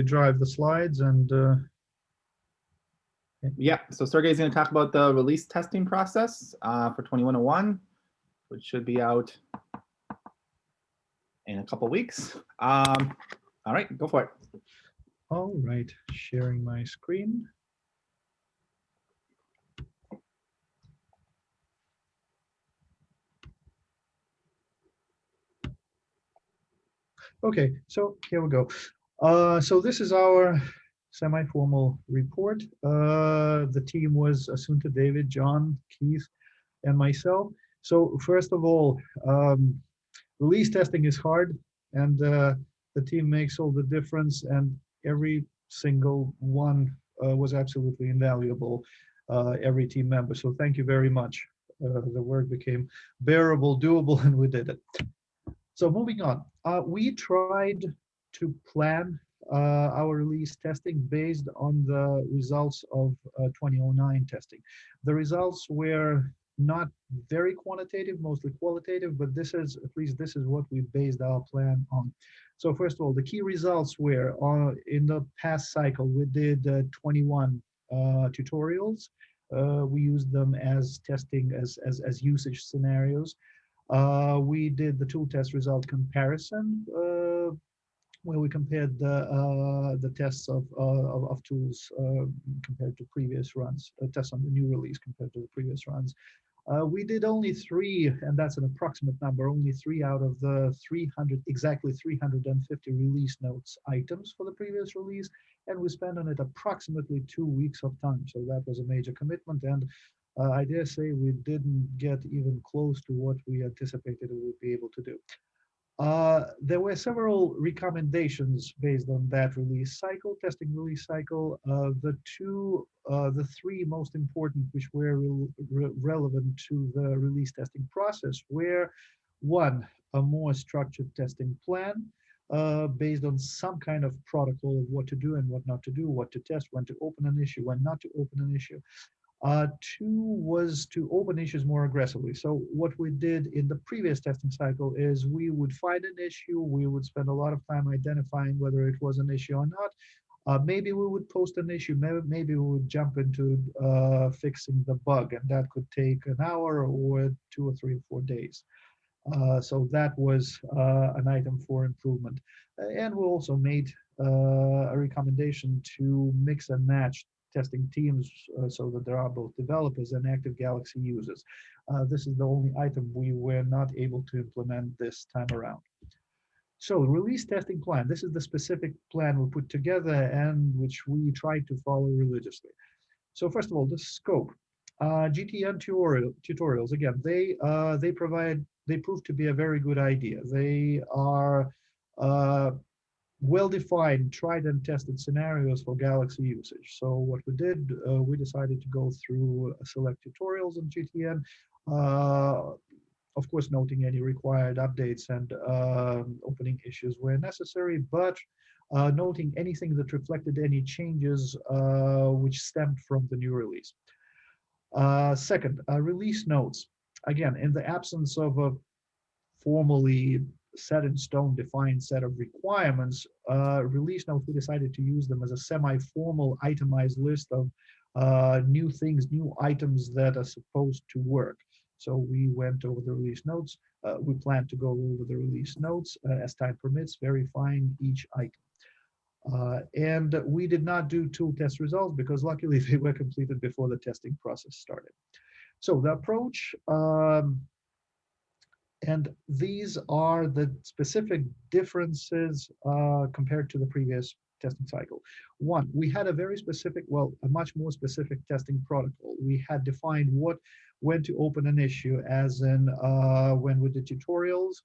drive the slides and uh, Yeah, so Sergey is going to talk about the release testing process uh, for 2101, which should be out in a couple weeks. Um, all right, go for it. all right, sharing my screen. Okay, so here we go. Uh, so this is our semi-formal report. Uh, the team was Assunta, David, John, Keith, and myself. So first of all, um, release testing is hard, and uh, the team makes all the difference, and every single one uh, was absolutely invaluable. Uh, every team member. So thank you very much. The work became bearable, doable, and we did it. So moving on, we tried to plan uh, our release testing based on the results of uh, 2009 testing. The results were not very quantitative, mostly qualitative, but this is, at least this is what we based our plan on. So first of all, the key results were uh, in the past cycle, we did uh, 21 uh, tutorials. Uh, we used them as testing, as, as, as usage scenarios. We did the tool test result comparison, where we compared the uh, the tests of uh, of, of, tools uh, compared to previous runs, uh, tests on the new release compared to the previous runs. we did only three, and that's an approximate number, only three out of the 300, exactly 350 release notes items for the previous release, and we spent on it approximately two weeks of time. So that was a major commitment, and uh, I dare say we didn't get even close to what we anticipated we would be able to do. Uh, there were several recommendations based on that release cycle, testing release cycle. Uh, the two, uh, the three most important, which were re re relevant to the release testing process, were one, a more structured testing plan, uh, based on some kind of protocol of what to do and what not to do, what to test, when to open an issue, when not to open an issue. Uh, two was to open issues more aggressively. So what we did in the previous testing cycle is we would find an issue, we would spend a lot of time identifying whether it was an issue or not. Uh, maybe we would post an issue, maybe, maybe we would jump into uh, fixing the bug, and that could take an hour or two or three or four days. Uh, so that was uh, an item for improvement. And we also made uh, a recommendation to mix and match testing teams uh, so that there are both developers and active Galaxy users. Uh, this is the only item we were not able to implement this time around. So release testing plan, this is the specific plan we put together and which we try to follow religiously. So first of all, the scope. Uh, GTN tutorial, tutorials, again, they, uh, they provide, they prove to be a very good idea. They are uh, well-defined, tried and tested scenarios for Galaxy usage. So what we did, uh, we decided to go through a select tutorials on GTN, uh, of course, noting any required updates and uh, opening issues where necessary, but uh, noting anything that reflected any changes uh, which stemmed from the new release. Uh, second, release notes. Again, in the absence of a formally set in stone defined set of requirements, uh, release notes, we decided to use them as a semi-formal itemized list of uh, new things, new items that are supposed to work. So we went over the release notes. Uh, we plan to go over the release notes uh, as time permits, verifying each item. Uh, and we did not do tool test results because luckily they were completed before the testing process started. So the approach um, and these are the specific differences uh, compared to the previous testing cycle. One, we had a very specific, well, a much more specific testing protocol. We had defined what, when to open an issue, as in uh, when we did tutorials,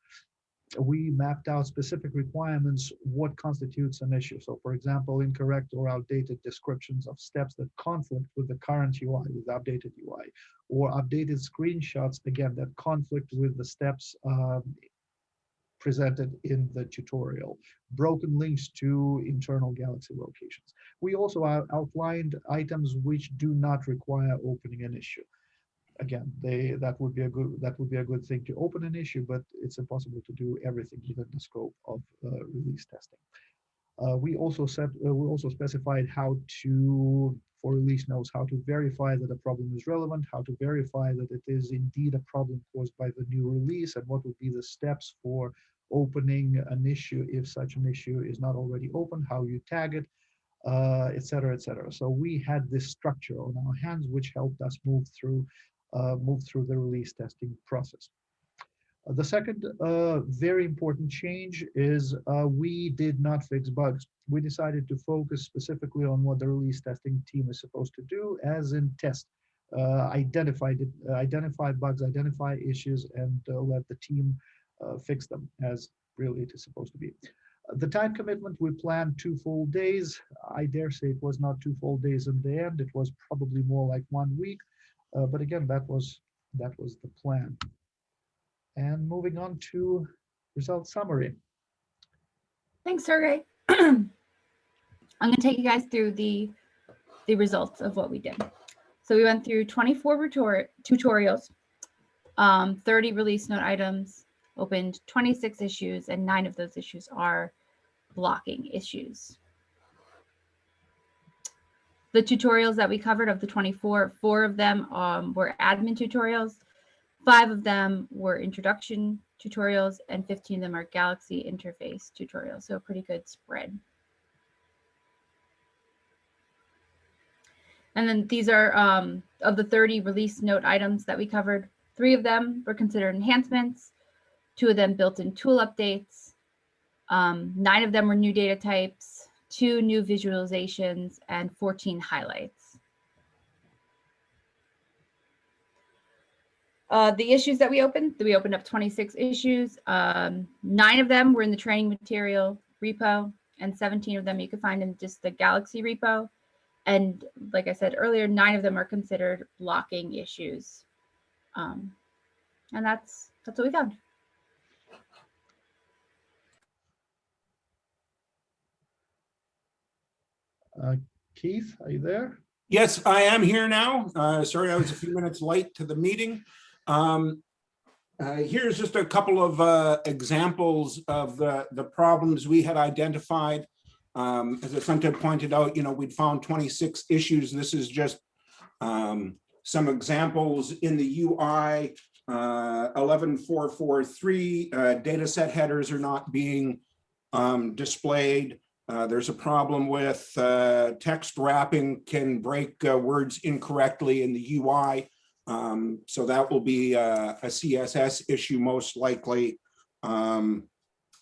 we mapped out specific requirements, what constitutes an issue. So for example, incorrect or outdated descriptions of steps that conflict with the current UI, with updated UI, or updated screenshots, again, that conflict with the steps um, presented in the tutorial, broken links to internal Galaxy locations. We also outlined items which do not require opening an issue again, they that would be a good that would be a good thing to open an issue, but it's impossible to do everything within the scope of uh, release testing. Uh, we also set, uh, we also specified how to, for release notes, how to verify that a problem is relevant, how to verify that it is indeed a problem caused by the new release, and what would be the steps for opening an issue if such an issue is not already open, how you tag it, uh, etc. cetera, et. So we had this structure on our hands, which helped us move through, uh, move through the release testing process. Uh, The second uh, very important change is uh, we did not fix bugs. We decided to focus specifically on what the release testing team is supposed to do, as in test, uh, identify, uh, identify bugs, identify issues, and uh, let the team uh, fix them as really it is supposed to be. Uh, The time commitment, we planned two full days. I dare say it was not two full days in the end. It was probably more like one week. Uh, But again, that was, that was the plan. And moving on to result summary. Thanks, Sergey. I'm going to take you guys through the the results of what we did. So we went through 24 tutorials, um, 30 release note items, opened 26 issues, and nine of those issues are blocking issues. The tutorials that we covered of the 24, four of them um, were admin tutorials, five of them were introduction tutorials, and 15 of them are Galaxy interface tutorials. So a pretty good spread. And then these are um, of the 30 release note items that we covered. Three of them were considered enhancements, two of them built-in tool updates, um, nine of them were new data types, two new visualizations, and 14 highlights. Uh, the issues that we opened, we opened up 26 issues. Um, nine of them were in the training material repo, and 17 of them you can find in just the Galaxy repo. And like I said earlier, nine of them are considered blocking issues. Um, and that's that's what we found. Keith, are you there? Yes, I am here now. Uh, Sorry, I was a few minutes late to the meeting. Um, uh, Here's just a couple of uh, examples of the, the problems we had identified. Um, As Assunta pointed out, you know, we'd found 26 issues. This is just um, some examples in the UI. uh, 11443, uh, data set headers are not being um, displayed. Uh, there's a problem with uh, text wrapping can break uh, words incorrectly in the UI. Um, so that will be uh, a CSS issue most likely. Um,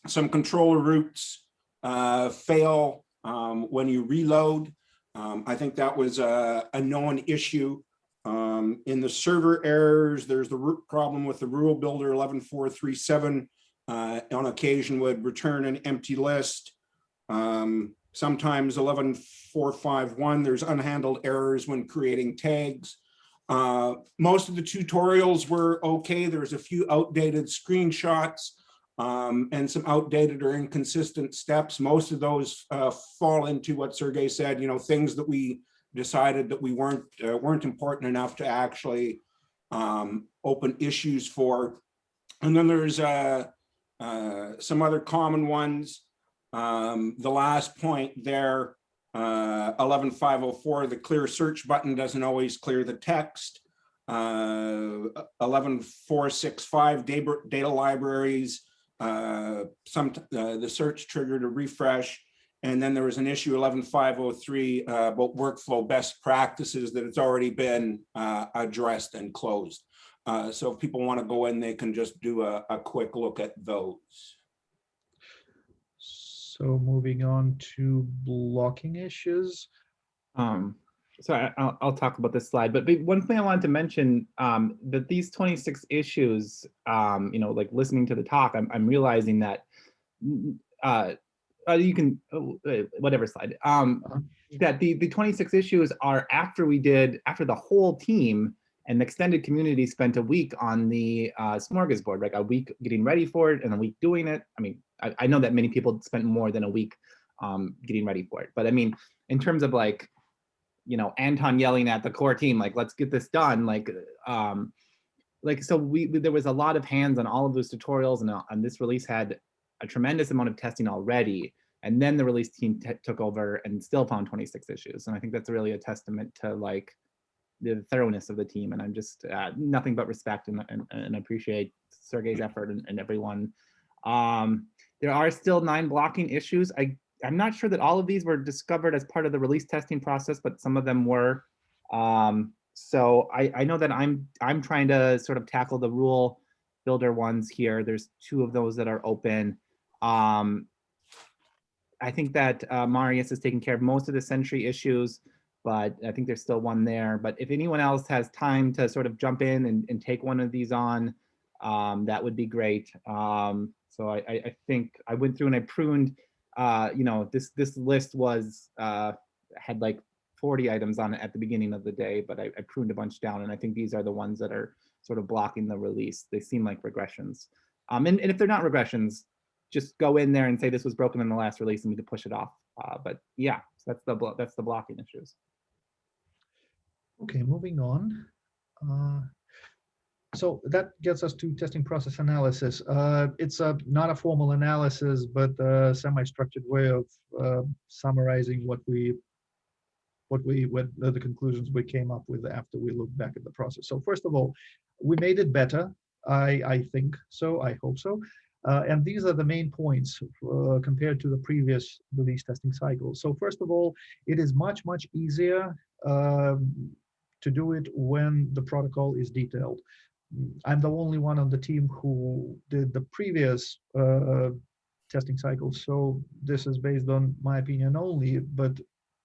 some controller routes uh, fail um, when you reload. Um, I think that was a, a known issue. Um, in the server errors, there's the root problem with the rule builder 11437 uh, on occasion would return an empty list. Um, sometimes 11451, there's unhandled errors when creating tags. Uh, most of the tutorials were okay. There's a few outdated screenshots um, and some outdated or inconsistent steps. Most of those uh, fall into what Sergey said, you know, things that we decided that we weren't uh, weren't important enough to actually um, open issues for. And then there's uh, uh, some other common ones. Um, the last point there, uh, 11504, the clear search button doesn't always clear the text. Uh, 11465 data, libraries, uh, some uh, the search triggered a refresh. And then there was an issue 11503 uh, about workflow best practices that it's already been uh, addressed and closed. Uh, so if people want to go in, they can just do a, a quick look at those. So moving on to blocking issues. Um, so I, I'll, I'll talk about this slide, but one thing I wanted to mention, um, that these 26 issues, um, you know, like listening to the talk, I'm, I'm realizing that, uh, uh, you can, oh, uh, whatever slide, um, Uh-huh. that the, the 26 issues are after we did, after the whole team and the extended community spent a week on the uh, smorgasbord, like a week getting ready for it and a week doing it. I mean, I, I know that many people spent more than a week um, getting ready for it, but I mean, in terms of like, you know, Anton yelling at the core team, like, let's get this done. Like, um, like, so we, we- there was a lot of hands on all of those tutorials and, uh, and this release had a tremendous amount of testing already. And then the release team took over and still found 26 issues. And I think that's really a testament to like the thoroughness of the team. And I'm just uh, nothing but respect and, and, and appreciate Sergey's effort and, and everyone. Um, there are still nine blocking issues. I, I'm not sure that all of these were discovered as part of the release testing process, but some of them were. Um, so I, I know that I'm I'm trying to sort of tackle the rule builder ones here. There's two of those that are open. Um, I think that uh, Marius is taking care of most of the Sentry issues, but I think there's still one there. But if anyone else has time to sort of jump in and, and take one of these on, um, that would be great. Um, so I, I, think I went through and I pruned, uh, you know, this this list was uh, had like 40 items on it at the beginning of the day, but I, I pruned a bunch down, and I think these are the ones that are sort of blocking the release. They seem like regressions. Um, and, and if they're not regressions, just go in there and say this was broken in the last release and we could push it off. Uh, but yeah, so that's the that's the blocking issues. Okay, moving on. Uh, So that gets us to testing process analysis. Uh, It's a, not a formal analysis, but a semi-structured way of uh, summarizing what we, what we, what the the conclusions we came up with after we looked back at the process. So first of all, we made it better. I, I think so, I hope so. Uh, And these are the main points uh, compared to the previous release testing cycle. So first of all, it is much, much easier um, to do it when the protocol is detailed. I'm the only one on the team who did the previous uh, testing cycle, so this is based on my opinion only, but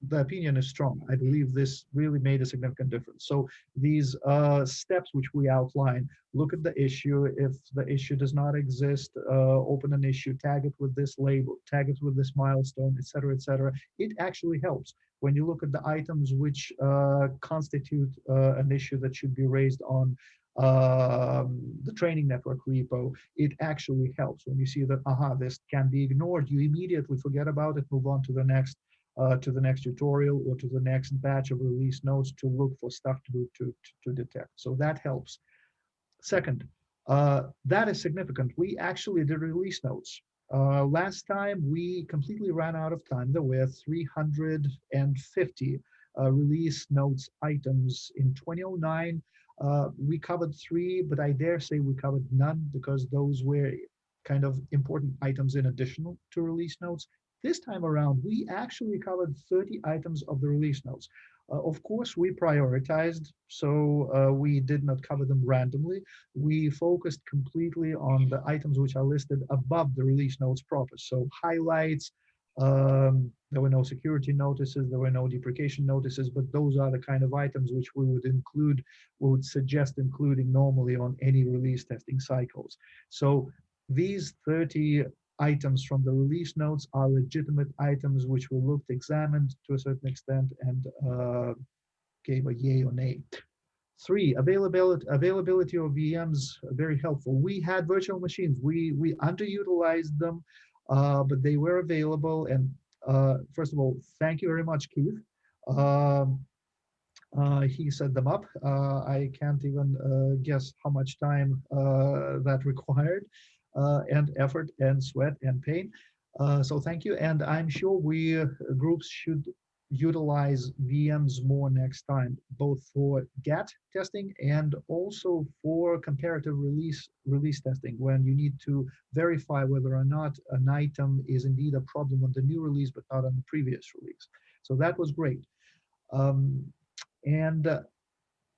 the opinion is strong. I believe this really made a significant difference. So these uh, steps which we outline, look at the issue. If the issue does not exist, uh, open an issue, tag it with this label, tag it with this milestone, et cetera, et cetera. It actually helps when you look at the items which uh, constitute uh, an issue that should be raised on um, the training network repo, it actually helps when you see that, aha, this can be ignored. You immediately forget about it, move on to the next uh, to the next tutorial or to the next batch of release notes to look for stuff to, to, to detect. So that helps. Second, uh, that is significant. We actually did release notes. Uh, last time we completely ran out of time. There were 350 uh, release notes items in 2009. Uh, we covered three, but I dare say we covered none because those were kind of important items in additional to release notes. This time around, we actually covered 30 items of the release notes. Uh, of course, we prioritized, so uh, we did not cover them randomly. We focused completely on the items which are listed above the release notes proper. So highlights, um, there were no security notices, there were no deprecation notices, but those are the kind of items which we would include, we would suggest including normally on any release testing cycles. So these 30 items from the release notes are legitimate items which we looked, examined to a certain extent, and uh, gave a yay or nay. Three, availability, availability of VMs, very helpful. We had virtual machines. We, we underutilized them, uh, but they were available. And uh, first of all, thank you very much, Keith. Um, uh, he set them up. Uh, I can't even uh, guess how much time uh, that required and effort and sweat and pain. Uh, so thank you. And I'm sure we uh, groups should utilize VMs more next time, both for GAT testing and also for comparative release release testing, when you need to verify whether or not an item is indeed a problem on the new release, but not on the previous release. So that was great. Um, and uh,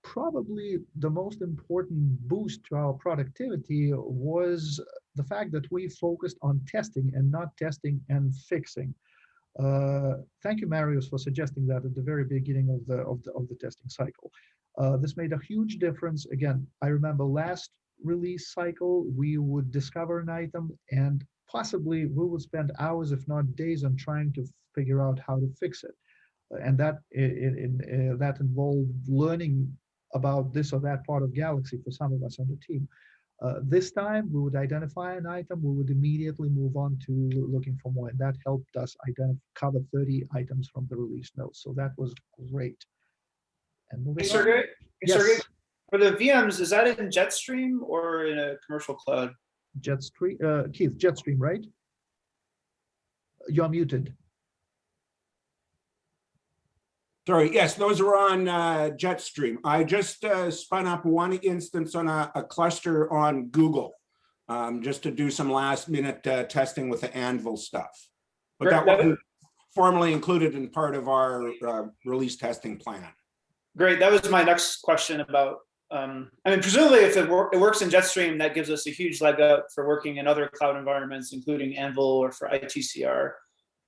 probably the most important boost to our productivity was the fact that we focused on testing and not testing and fixing. Uh, thank you, Marius, for suggesting that at the very beginning of the of the of the testing cycle. Uh, this made a huge difference. Again, I remember last release cycle we would discover an item and possibly we would spend hours, if not days, on trying to figure out how to fix it, and that it, it, uh, that involved learning about this or that part of Galaxy for some of us on the team. Uh, this time, we would identify an item, we would immediately move on to looking for more, and that helped us identify cover 30 items from the release notes. So that was great. And moving Hey, on. Sergey, hey, Yes. Sergey, for the VMs, is that in Jetstream or in a commercial cloud? Jetstream, uh, Keith, Jetstream, right? You're muted. Sorry, yes, those are on uh, Jetstream. I just uh, spun up one instance on a, a cluster on Google, um, just to do some last minute uh, testing with the Anvil stuff. But that wasn't formally included in part of our uh, release testing plan. Great, that was my next question about, um, I mean, presumably if it wor- it works in Jetstream, that gives us a huge leg up for working in other cloud environments, including Anvil or for ITCR.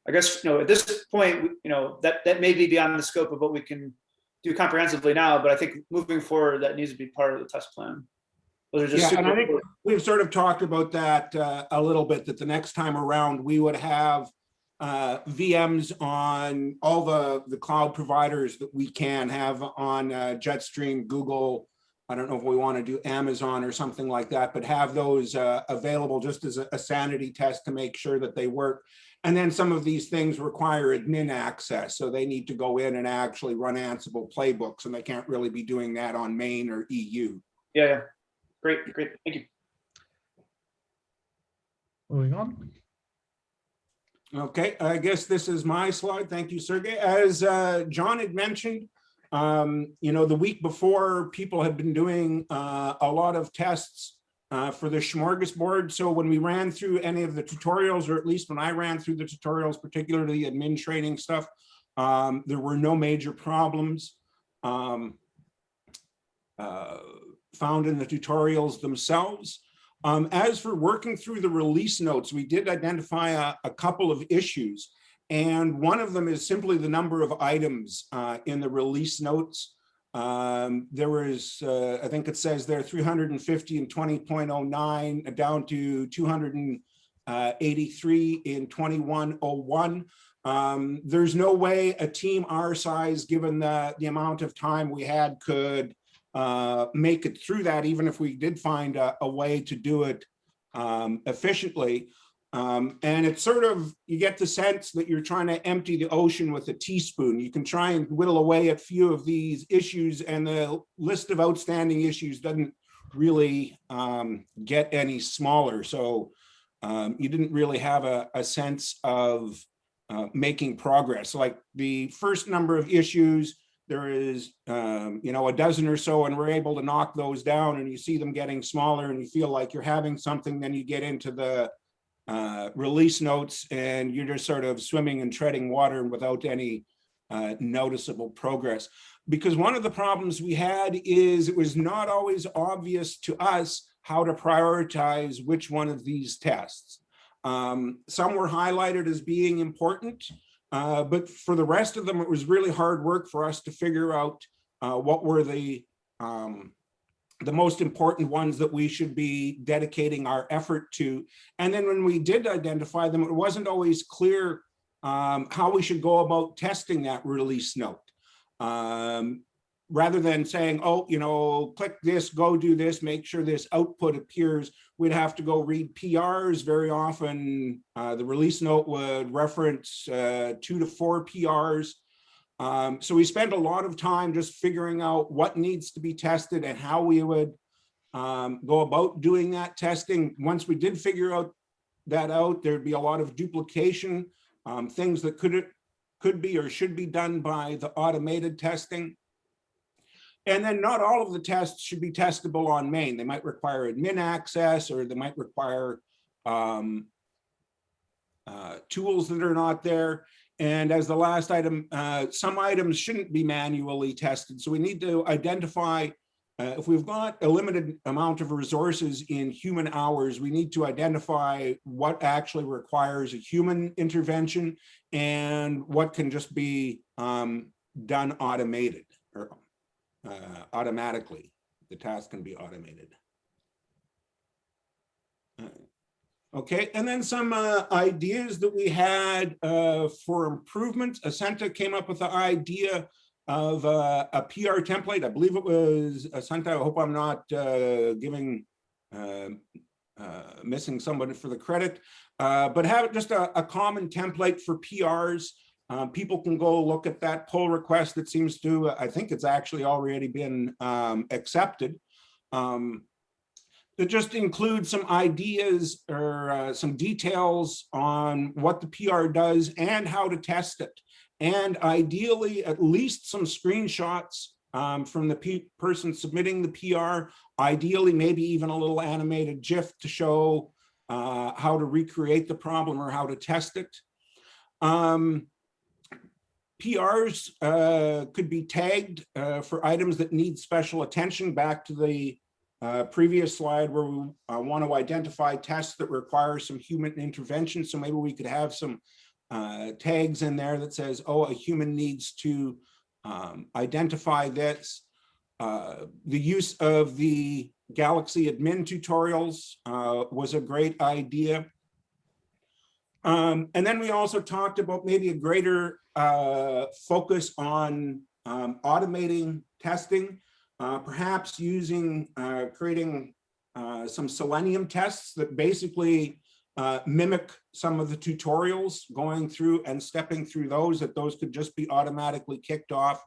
I guess, you know, at this point, you know, that, that may be beyond the scope of what we can do comprehensively now, but I think moving forward, that needs to be part of the test plan. Those are just Yeah, and I think we've sort of talked about that uh, a little bit, that the next time around, we would have uh, VMs on all the, the cloud providers that we can have on uh, Jetstream, Google. I don't know if we want to do Amazon or something like that, but have those uh, available just as a a sanity test to make sure that they work. And then some of these things require admin access, so they need to go in and actually run Ansible playbooks, and they can't really be doing that on main or EU. yeah, yeah. Great, great, thank you. Moving on. Okay, I guess this is my slide. Thank you, Sergey. As uh, John had mentioned, um, you know, the week before, people had been doing uh, a lot of tests uh, for the smorgasbord. So when we ran through any of the tutorials, or at least when I ran through the tutorials, particularly the admin training stuff, um, there were no major problems um, uh, found in the tutorials themselves. Um, as for working through the release notes, we did identify a, a couple of issues. And one of them is simply the number of items uh, in the release notes. Um, there was, uh, I think it says there 350 in 20.09 uh, down to 283 in 2101. Um, there's no way a team our size, given the, the amount of time we had, could uh, make it through that, even if we did find a, a way to do it um, efficiently. Um, and it's sort of, you get the sense that you're trying to empty the ocean with a teaspoon. You can try and whittle away at few of these issues and the list of outstanding issues doesn't really um, get any smaller. So um, you didn't really have a, a sense of uh, making progress. Like the first number of issues, there is, um, you know, a dozen or so, and we're able to knock those down and you see them getting smaller and you feel like you're having something, then you get into the uh, release notes and you're just sort of swimming and treading water without any uh, noticeable progress. Because one of the problems we had is it was not always obvious to us how to prioritize which one of these tests. Um, some were highlighted as being important, uh, but for the rest of them, it was really hard work for us to figure out uh, what were the um, the most important ones that we should be dedicating our effort to. And then when we did identify them, it wasn't always clear um, how we should go about testing that release note. Um, rather than saying, oh, you know, click this, go do this, make sure this output appears, we'd have to go read PRs. Very often, uh, the release note would reference uh, two to four PRs. Um, so we spent a lot of time just figuring out what needs to be tested and how we would um, go about doing that testing. Once we did figure out that out, there'd be a lot of duplication, um, things that could, could be or should be done by the automated testing. And then not all of the tests should be testable on main. They might require admin access or they might require um, uh, tools that are not there. And as the last item, uh, some items shouldn't be manually tested. So we need to identify uh, if we've got a limited amount of resources in human hours, we need to identify what actually requires a human intervention and what can just be um, done automated or uh, automatically. The task can be automated. Okay, and then some uh, ideas that we had uh, for improvement. Assunta came up with the idea of uh, a PR template. I believe it was Assunta. I hope I'm not uh, giving, uh, uh, missing somebody for the credit, uh, but have just a, a common template for PRs. Uh, people can go look at that pull request that seems to, I think it's actually already been um, accepted. Um, that just include some ideas or uh, some details on what the PR does and how to test it. And ideally, at least some screenshots um, from the pe- person submitting the PR, ideally, maybe even a little animated GIF to show uh, how to recreate the problem or how to test it. Um, PRs uh, could be tagged uh, for items that need special attention back to the uh, previous slide where we uh, want to identify tests that require some human intervention. So maybe we could have some uh, tags in there that says, oh, a human needs to um, identify this. Uh, the use of the Galaxy admin tutorials uh, was a great idea. Um, and then we also talked about maybe a greater uh, focus on um, automating testing, uh, perhaps using, uh, creating uh, some Selenium tests that basically uh, mimic some of the tutorials, going through and stepping through those, that those could just be automatically kicked off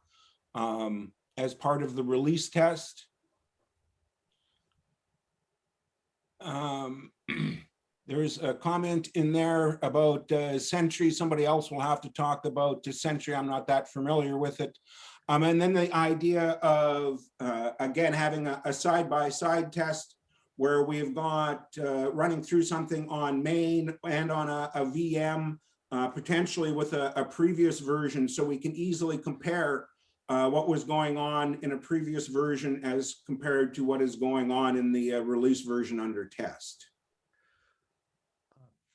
um, as part of the release test. Um, There's a comment in there about uh, Sentry. Somebody else will have to talk about Sentry. I'm not that familiar with it. Um, and then the idea of, uh, again, having a side-by-side test where we've got uh, running through something on main and on a, a VM, uh, potentially with a, a previous version, so we can easily compare uh, what was going on in a previous version as compared to what is going on in the uh, release version under test.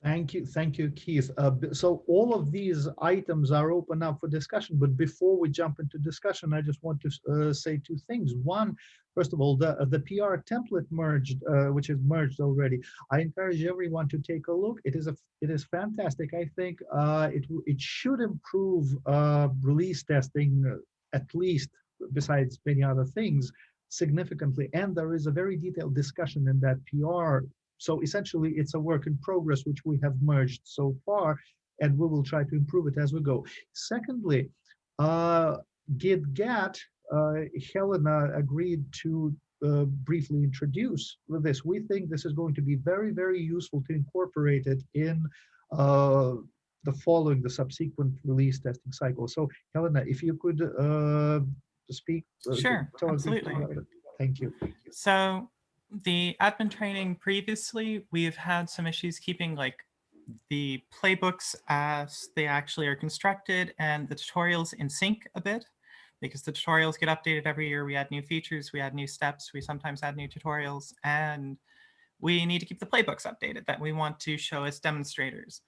Thank you, thank you, Keith. Uh, so all of these items are open up for discussion, but before we jump into discussion, I just want to uh, say two things. One, first of all, the the PR template merged, uh, which is merged already. I encourage everyone to take a look. It is a it is fantastic. I think uh, it it should improve uh, release testing uh, at least, besides many other things, significantly. And there is a very detailed discussion in that PR so essentially, it's a work in progress, which we have merged so far, and we will try to improve it as we go. Secondly, uh, GitGat, uh, Helena agreed to uh, briefly introduce this. We think this is going to be very, very useful to incorporate it in uh, the following, the subsequent release testing cycle. So Helena, if you could uh, speak. uh, Sure, tell us a bit absolutely. Thank you. So the admin training previously, we've had some issues keeping like the playbooks as they actually are constructed and the tutorials in sync a bit because the tutorials get updated every year. We add new features, we add new steps, we sometimes add new tutorials, and we need to keep the playbooks updated that we want to show as demonstrators.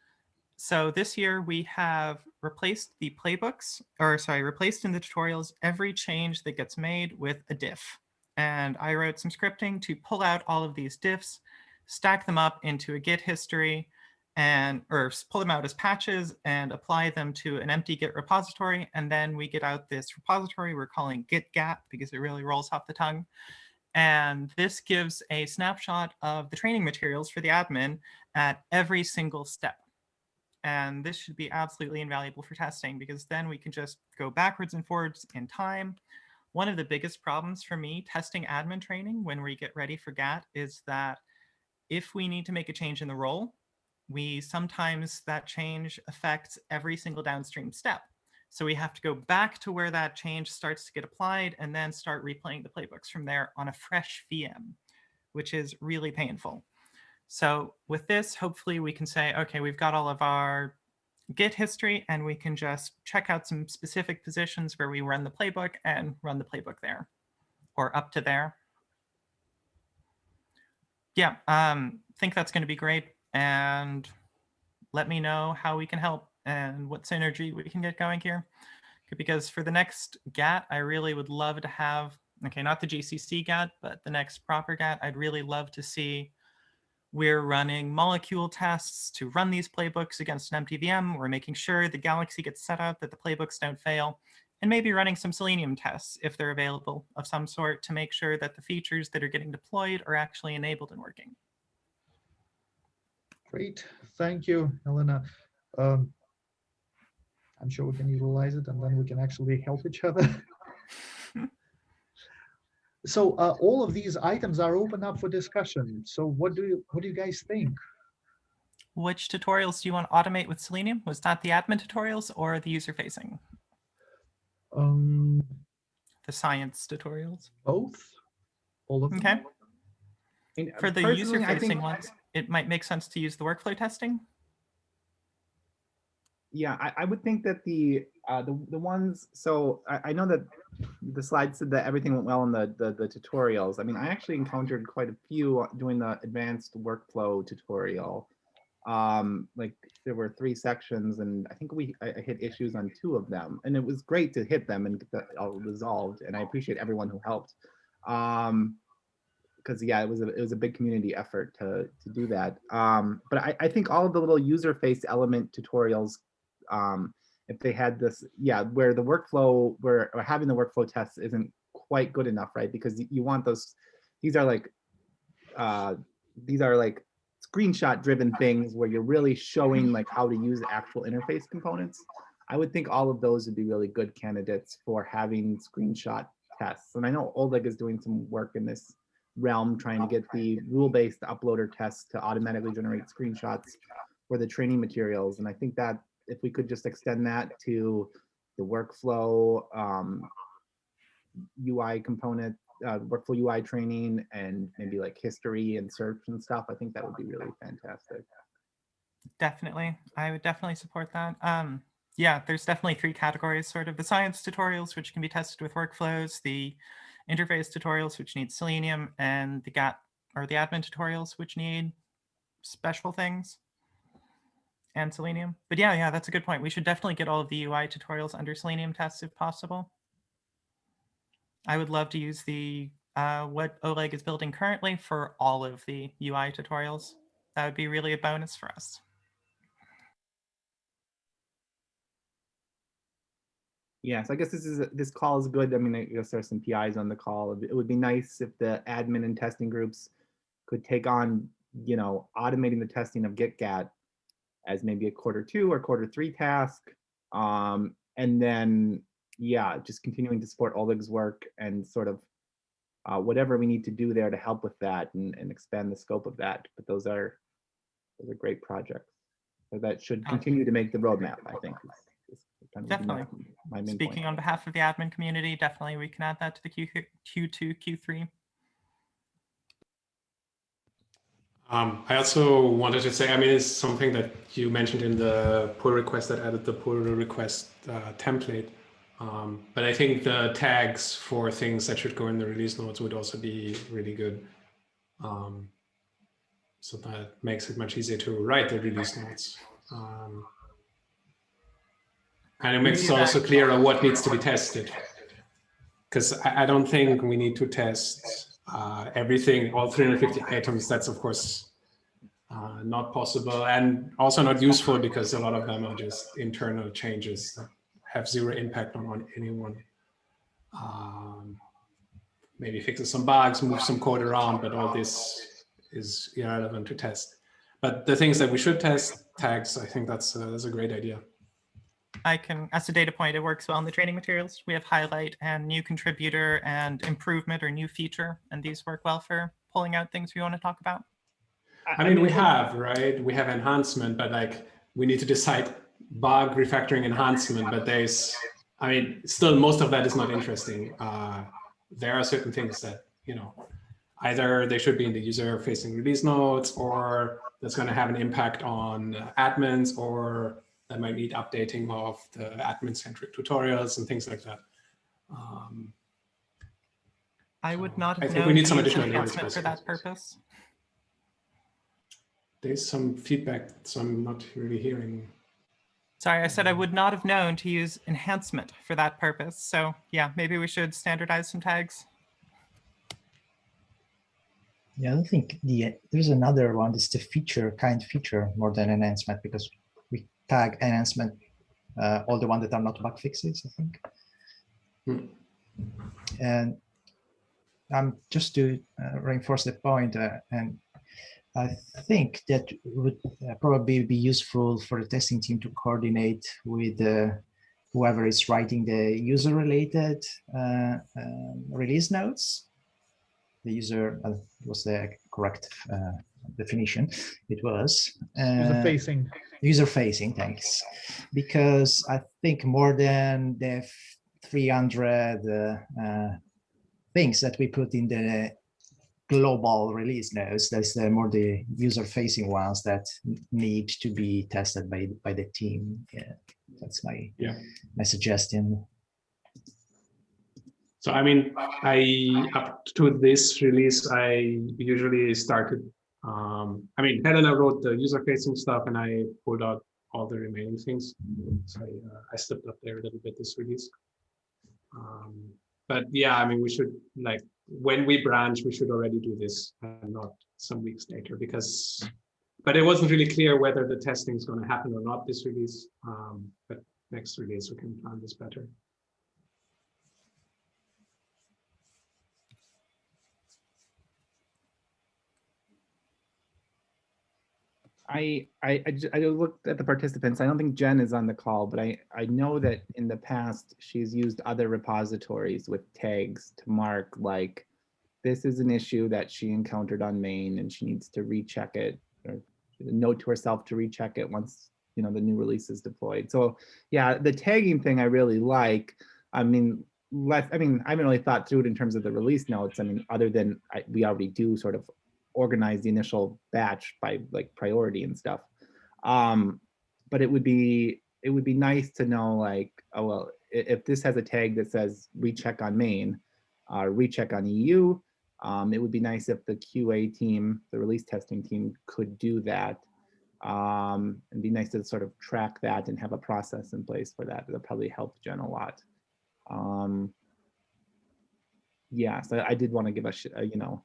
So this year we have replaced the playbooks, or sorry, replaced in the tutorials every change that gets made with a diff and I wrote some scripting to pull out all of these diffs, stack them up into a Git history, and or pull them out as patches and apply them to an empty Git repository. And then we get out this repository we're calling GitGat because it really rolls off the tongue. And this gives a snapshot of the training materials for the admin at every single step. And this should be absolutely invaluable for testing because then we can just go backwards and forwards in time one of the biggest problems for me testing admin training when we get ready for GAT is that if we need to make a change in the role, we sometimes that change affects every single downstream step. So we have to go back to where that change starts to get applied and then start replaying the playbooks from there on a fresh VM, which is really painful. So with this, hopefully we can say, okay, we've got all of our Git history and we can just check out some specific positions where we run the playbook and run the playbook there or up to there. Yeah, um, think that's going to be great. And let me know how we can help and what synergy we can get going here. Because for the next GAT, I really would love to have, okay, not the GCC GAT, but the next proper GAT, I'd really love to see we're running molecule tests to run these playbooks against an empty VM. We're making sure the Galaxy gets set up, that the playbooks don't fail, and maybe running some Selenium tests if they're available of some sort to make sure that the features that are getting deployed are actually enabled and working. Great, thank you, Helena. Um, I'm sure we can utilize it and then we can actually help each other. so uh, all of these items are open up for discussion. So what do you, what do you guys think? Which tutorials do you want to automate with Selenium? Was that the admin tutorials or the user facing? Um, The science tutorials? both? All of them? Okay. I mean, For the user facing ones, it might make sense to use the workflow testing. Yeah, I, I would think that the, uh, the, the ones, so I, I know that the slide said that everything went well in the, the, the tutorials. I mean, I actually encountered quite a few doing the advanced workflow tutorial. Um, like there were three sections and I think we, I, I hit issues on two of them and it was great to hit them and get that all resolved. And I appreciate everyone who helped. Um, because yeah, it was a, it was a big community effort to, to do that. Um, but I, I think all of the little user face element tutorials um, if they had this, yeah, where the workflow, where or having the workflow tests isn't quite good enough, right? Because you want those, these are like, uh, these are like screenshot driven things where you're really showing like how to use actual interface components. I would think all of those would be really good candidates for having screenshot tests. And I know Oleg is doing some work in this realm, trying to get the rule-based uploader tests to automatically generate screenshots for the training materials. And I think that if we could just extend that to the workflow um, UI component, uh, workflow UI training, and maybe like history and search and stuff, I think that would be really fantastic. Definitely. I would definitely support that. Um, yeah, there's definitely three categories, sort of the science tutorials, which can be tested with workflows, the interface tutorials, which need Selenium, and the GAT or the admin tutorials, which need special things and Selenium. But yeah, yeah, that's a good point. We should definitely get all of the UI tutorials under Selenium tests if possible. I would love to use the uh, what Oleg is building currently for all of the UI tutorials. That would be really a bonus for us. Yes, I guess this is, this call is good. I mean, I guess there's some PIs on the call. It would be nice if the admin and testing groups could take on, you know, automating the testing of GitGat as maybe a quarter two or quarter three task. Um, and then, yeah, just continuing to support Oleg's work and sort of uh, whatever we need to do there to help with that and, and expand the scope of that. But those are, those are great projects. So that should continue to make the roadmap, I think. is- is kind of Definitely. my point. Speaking on behalf of the admin community, definitely we can add that to the Q, Q2, Q3. Um, I also wanted to say, I mean, it's something that you mentioned in the pull request that added the pull request uh, template. Um, but I think the tags for things that should go in the release notes would also be really good. Um, so that makes it much easier to write the release notes. Um, and it makes it also clearer what needs to be tested. Because I, I don't think we need to test uh, everything, all 350 items, that's of course uh, not possible and also not useful because a lot of them are just internal changes that have zero impact on, on anyone. Um, maybe fixes some bugs, move some code around, but all this is irrelevant to test. But the things that we should test, tags, I think that's, that's a great idea. I can, as a data point, it works well in the training materials. We have highlight and new contributor and improvement or new feature, and these work well for pulling out things we want to talk about. I mean, we have, right? We have enhancement, but like we need to decide bug refactoring enhancement, but there's, I mean, still most of that is not interesting. Uh, there are certain things that, you know, either they should be in the user facing release notes or that's going to have an impact on admins or that might need updating of the admin centric tutorials and things like that. Um, I would So, not I think we need some additional enhancement for that purpose. there's some feedback, so I'm not really hearing. Sorry, I said I would not have known to use enhancement for that purpose. So yeah, maybe we should standardize some tags. Yeah, I don't think the there's another one. It's the feature kind feature more than enhancement because we tag enhancement uh, all the ones that are not bug fixes. I think. Hmm. And um, just to uh, reinforce the point, uh, and I think that would uh, probably be useful for the testing team to coordinate with uh, whoever is writing the user-related uh, um, release notes the user uh, was the correct uh, definition. It was User uh, facing. User facing. things because I think more than the 300 uh, uh, things that we put in the global release notes, there's the more the user facing ones that need to be tested by by the team. Yeah, that's my Yeah. my suggestion. So I mean, I up to this release, I usually started. Um, I mean, Helena wrote the user-facing stuff, and I pulled out all the remaining things. So I, uh, I stepped up there a little bit this release. Um, but yeah, I mean, we should like when we branch, we should already do this, and not some weeks later, because. But it wasn't really clear whether the testing is going to happen or not this release. Um, but next release, we can plan this better. I, I, I I looked at the participants. I don't think Jen is on the call, but I, I know that in the past, she's used other repositories with tags to mark like, this is an issue that she encountered on main and she needs to recheck it or note to herself to recheck it once, you know, the new release is deployed. So yeah, the tagging thing I really like. I mean, less, I mean, I haven't really thought through it in terms of the release notes. I mean, other than I, we already do sort of organize the initial batch by like priority and stuff. Um, but it would be it would be nice to know like, oh well, if this has a tag that says recheck on main, uh, recheck on EU, um, it would be nice if the QA team, the release testing team, could do that. Um, and be nice to sort of track that and have a process in place for that. That'll probably help Jen a lot. Um, yeah, so I did want to give a, a, you know,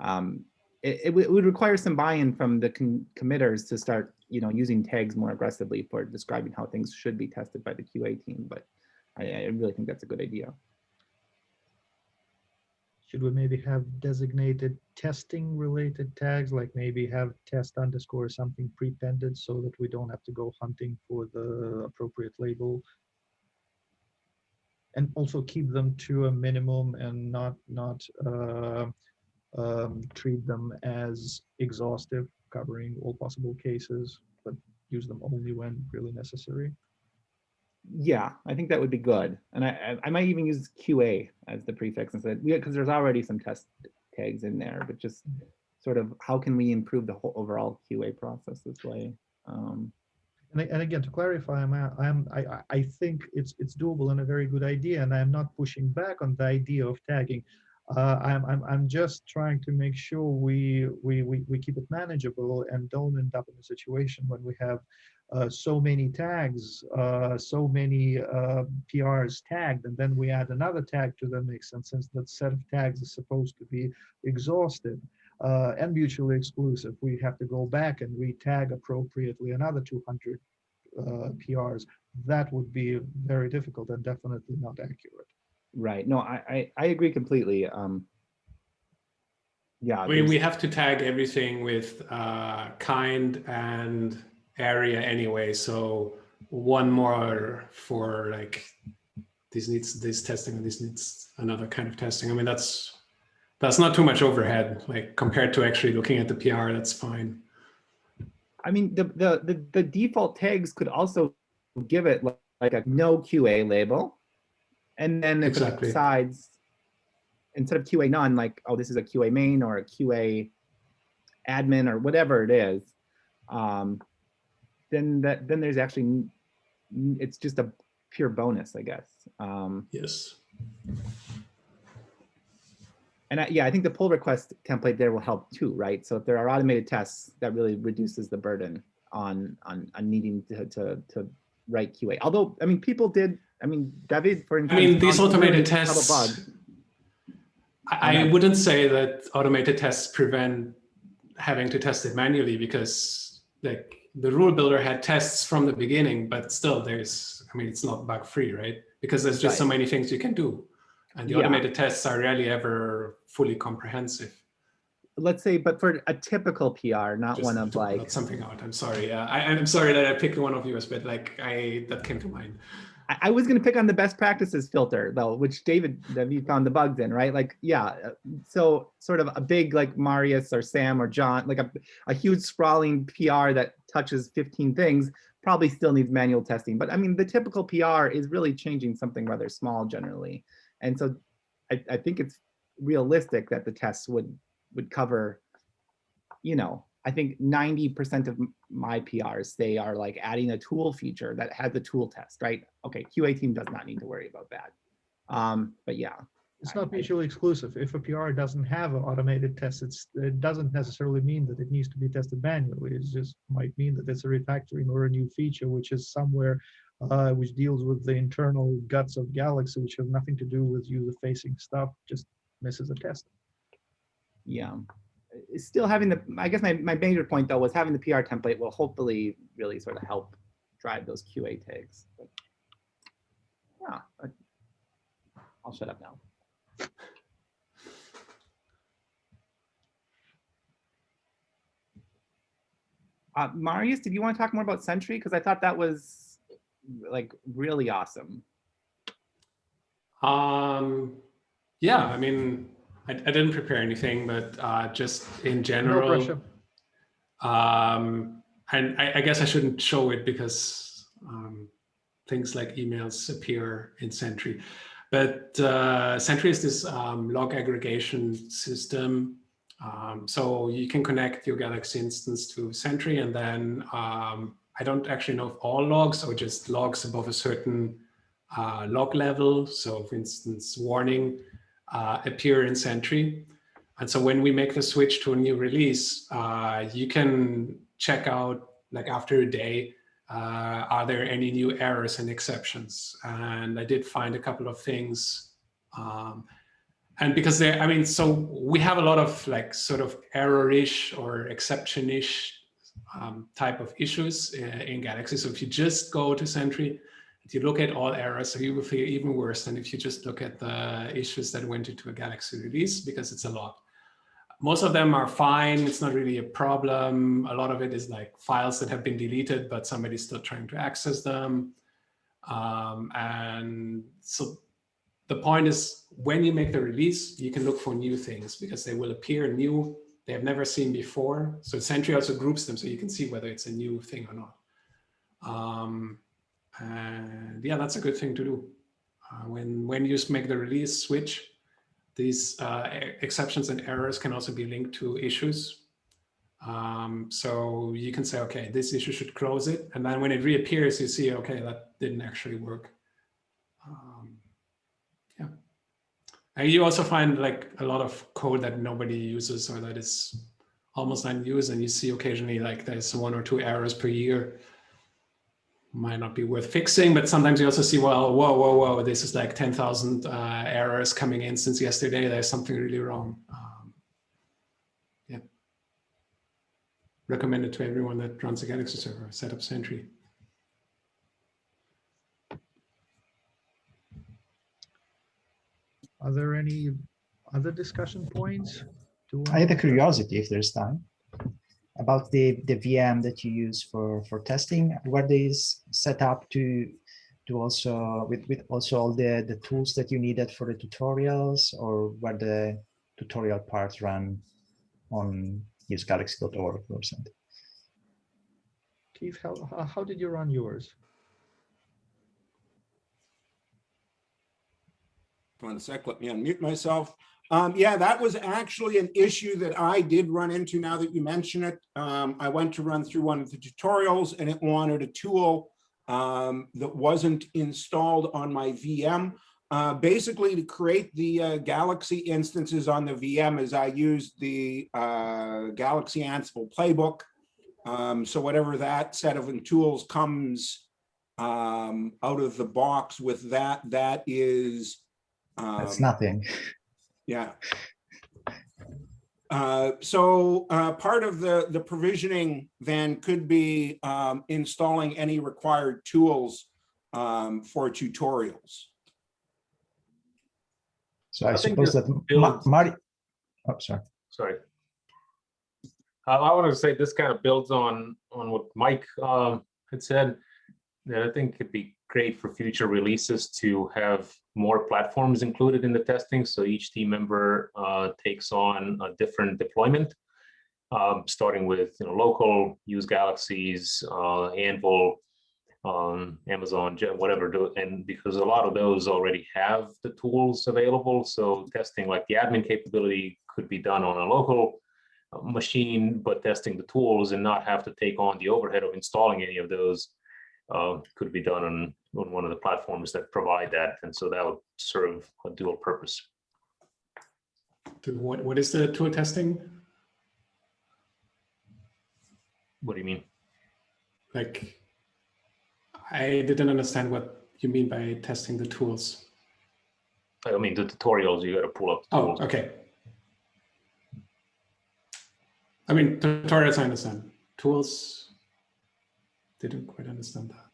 um, it, it would- require some buy-in from the committers to start, you know, using tags more aggressively for describing how things should be tested by the QA team. But I, I really think that's a good idea. Should we maybe have designated testing related tags, like maybe have test underscore something prepended so that we don't have to go hunting for the appropriate label? And also keep them to a minimum and not, not uh, um, treat them as exhaustive, covering all possible cases, but use them only when really necessary. Yeah, I think that would be good. And I, I- might even use QA as the prefix instead, because there's already some test tags in there, but just sort of how can we improve the whole overall QA process this way? Um, And, and again, to clarify, I'm, I'm, I, I- I think it's, it's doable and a very good idea, and I'm not pushing back on the idea of tagging. Uh, I'm, I'm, I'm just trying to make sure we, we, we, we keep it manageable and don't end up in a situation when we have uh, so many tags, uh, so many uh, PRs tagged, and then we add another tag to the mix. And since that set of tags is supposed to be exhausted, uh, and mutually exclusive. We have to go back and re-tag appropriately another 200 uh, PRs. That would be very difficult and definitely not accurate. Right, no, I, I, I agree completely. Um, yeah. I mean, we have to tag everything with uh, kind and area anyway. So one more for like this needs this testing and this needs another kind of testing. I mean, that's that's not too much overhead. Like compared to actually looking at the PR, that's fine. I mean, the, the, the, the default tags could also give it li- like a no QA label. And then if it Exactly. decides, instead of QA none, like, oh, this is a QA main or a QA admin or whatever it is, um, then that, then there's actually, it's just a pure bonus, I guess. Um, Yes. And I, yeah, I think the pull request template there will help too, right? So if there are automated tests, that really reduces the burden on on, on needing to, to to write QA. Although, I mean, people did. I mean, David, for instance, mean, these automated tests-. I, I wouldn't say that automated tests prevent having to test it manually because like the rule builder had tests from the beginning, but still there's, I mean, it's not bug free, right? Because there's just so many things you can do. And the Yeah. automated tests are rarely ever fully comprehensive. Let's say, but for a typical PR, not Just one of like something out. I'm sorry. Uh, I, I'm sorry that I picked one of yours, but like I, that came to mind. I, was gonna pick on the best practices filter though, which David, you found the bugs in, right? Like, yeah, uh, so sort of a big like Marius or Sam or John, like a, a huge sprawling PR that touches 15 things probably still needs manual testing. But I mean, the typical PR is really changing something rather small generally. And so I, I think it's realistic that the tests would, would cover, you know, I think 90% of my PRs, they are like adding a tool feature that has a tool test, right? Okay, QA team does not need to worry about that. Um, but yeah, It's I- not I- mutually exclusive. If a PR doesn't have an automated test, it's, it doesn't necessarily mean that it needs to be tested manually. It just might mean that it's a refactoring or a new feature, which is somewhere uh, which deals with the internal guts of Galaxy, which has nothing to do with user-facing stuff, just misses a test. yeah. It's Still having the, I guess my, my major point though was having the PR template will hopefully really sort of help drive those QA tags. But Yeah, I'll shut up now. Uh, Marius, did you want to talk more about Sentry? Because I thought that was like really awesome. Um, yeah, I mean, I, I didn't prepare anything, but uh, just in general, pressure. um, and I, I guess I shouldn't show it because um, things like emails appear in Sentry. But uh, Sentry is this um, log aggregation system. Um, so you can connect your Galaxy instance to Sentry, and then um, I don't actually know if all logs or just logs above a certain uh, log level. So for instance, warning uh, appear in Sentry. And so when we make the switch to a new release, uh, you can check out like after a day, uh, are there any new errors and exceptions? And I did find a couple of things. Um, and because they, I mean, so we have a lot of like sort of error-ish or exception-ish um, type of issues in, in Galaxy. So if you just go to Sentry, if you look at all errors, so you will feel even worse than if you just look at the issues that went into a Galaxy release because it's a lot. Most of them are fine. It's not really a problem. A lot of it is like files that have been deleted, but somebody's still trying to access them. Um, and so the point is when you make the release, you can look for new things because they will appear new they have never seen before. So Sentry also groups them so you can see whether it's a new thing or not. Um, and yeah, that's a good thing to do. Uh, when, when you make the release switch, these uh, exceptions and errors can also be linked to issues. Um, so you can say, okay, this issue should close it. And then when it reappears, you see, okay, that didn't actually work. Um, yeah. And you also find like a lot of code that nobody uses or that is almost unused. And you see occasionally like there's one or two errors per year might not be worth fixing, but sometimes you also see, well, whoa, whoa, whoa, this is like 10,000 uh, errors coming in since yesterday. There's something really wrong. Um, yeah. Recommend it to everyone that runs a Galaxy server, set up Sentry. Are there any other discussion points? Do I had a curiosity if there's time about the the VM that you use for for testing. Were these set up to to also with with also all the the tools that you needed for the tutorials, or were the tutorial parts run on usegalaxy.org or something? Keith, how, how- how did you run yours? One sec, let me unmute myself. Um, yeah, that was actually an issue that I did run into now that you mention it. Um, I went to run through one of the tutorials and it wanted a tool um, that wasn't installed on my VM. Uh, basically, to create the uh, Galaxy instances on the VM is I used the uh, Galaxy Ansible playbook. Um, so whatever that set of tools comes um, out of the box with that, that is That's um, nothing. Yeah. Uh, so uh, part of the the provisioning then could be um, installing any required tools um, for tutorials. So I, I suppose that Ma- builds- Mari. Oh, sorry. sorry. Uh, I wanted to say this kind of builds on, on what Mike um, had said. that I think could be great for future releases to have more platforms included in the testing. So each team member uh, takes on a different deployment, um, starting with you know local, use Galaxies, uh, Anvil, um, Amazon, whatever. And because a lot of those already have the tools available, so testing like the admin capability could be done on a local uh, machine, but testing the tools and not have to take on the overhead of installing any of those uh, could be done on, on one of the platforms that provide that. And so that would serve a dual purpose. What, what is the tool testing? What do you mean? Like, I didn't understand what you mean by testing the tools. I mean, the tutorials, you got to pull up Oh, okay. I mean, tutorials, I understand. Tools, didn't quite understand that.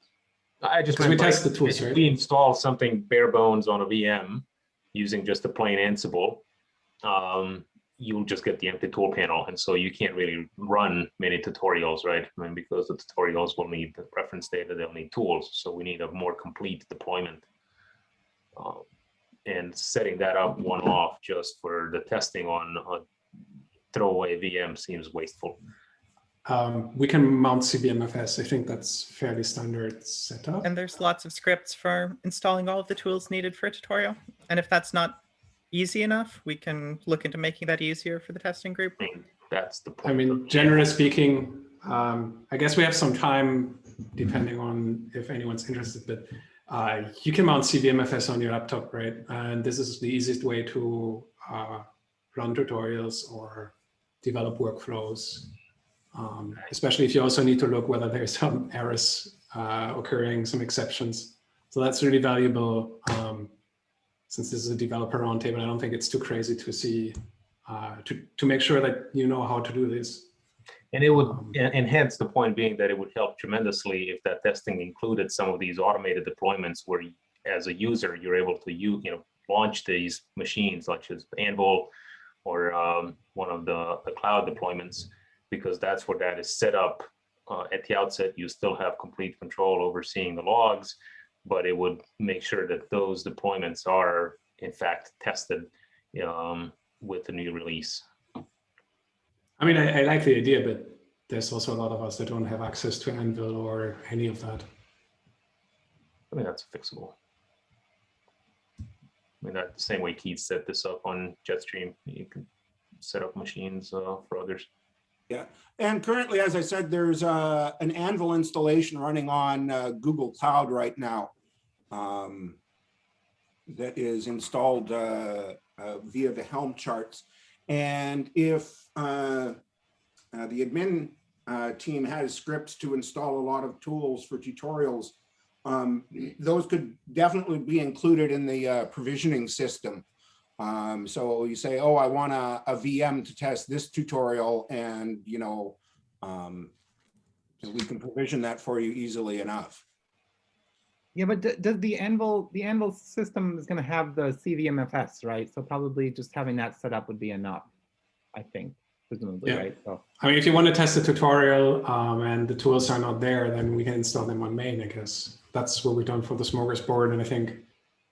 I just we test the tools, right? we install something bare bones on a VM using just a plain Ansible, um, you'll just get the empty tool panel. And so you can't really run many tutorials, right? I mean, because the tutorials will need the reference data, they'll need tools. So we need a more complete deployment. Um, and setting that up one off just for the testing on a throwaway VM seems wasteful. Um, we can mount CVMFS. I think that's fairly standard setup. And there's lots of scripts for installing all of the tools needed for a tutorial. And if that's not easy enough, we can look into making that easier for the testing group. I mean, that's the point. I mean, generally speaking, um, I guess we have some time depending on if anyone's interested, but uh, you can mount CVMFS on your laptop, right? And this is the easiest way to uh, run tutorials or develop workflows, um, especially if you also need to look whether there's some errors uh, occurring, some exceptions. So that's really valuable. Um, since this is a developer roundtable, I don't think it's too crazy to see uh, to, to make sure that you know how to do this. And it would, Um, and hence the point being that it would help tremendously if that testing included some of these automated deployments where as a user, you're able to you, you know, launch these machines such as Anvil or um, one of the, the cloud deployments, because that's where that is set up. Uh, at the outset, you still have complete control over seeing the logs, but it would make sure that those deployments are in fact tested um, with the new release. I mean, I, I like the idea, but there's also a lot of us that don't have access to Anvil or any of that. I mean, that's fixable. I mean, that the same way Keith set this up on Jetstream, you can set up machines uh, for others. Yeah, and currently, as I said, there's uh, an Anvil installation running on uh, Google Cloud right now um, that is installed uh, uh, via the Helm charts. And if uh, the admin team has scripts to install a lot of tools for tutorials, um, those could definitely be included in the provisioning system. Um, so you say, oh, I want a, a VM to test this tutorial and, you know, um, we can provision that for you easily enough. Yeah, but d- does the Anvil, the Anvil system is going to have the CVMFS, right? So probably just having that set up would be enough, I think, presumably, Yeah. right? So, I mean, if you want to test the tutorial um, and the tools are not there, then we can install them on main, I guess. That's what we've done for the smorgasbord. And I think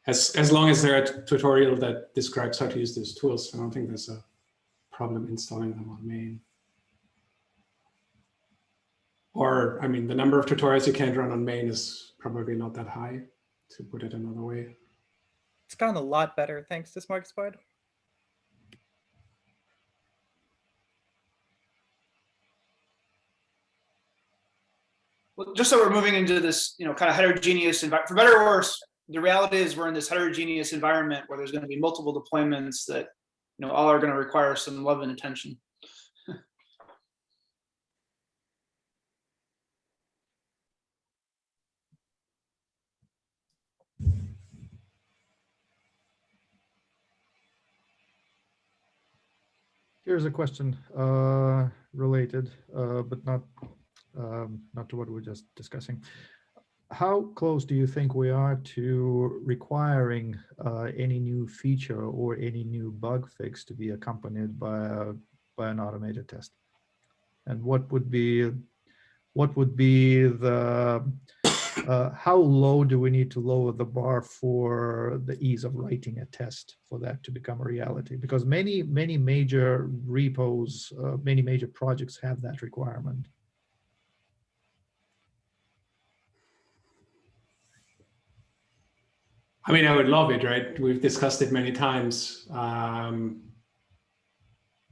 as, as long as there's a tutorial that describes how to use those tools, I don't think there's a problem installing them on main. Or, I mean, the number of tutorials you can't run on main is probably not that high, to put it another way. It's gotten a lot better thanks to Smorgasbord. Well, just so we're moving into this, you know, kind of heterogeneous environment, for better or worse, the reality is we're in this heterogeneous environment where there's going to be multiple deployments that, you know, all are going to require some love and attention. Here's a question uh, related, uh, but not um, not to what we we're just discussing. How close do you think we are to requiring uh, any new feature or any new bug fix to be accompanied by a, by an automated test? And what would be what would be the uh, how low do we need to lower the bar for the ease of writing a test for that to become a reality? Because many, many major repos, uh, many major projects have that requirement. I mean, I would love it, right? We've discussed it many times. Um,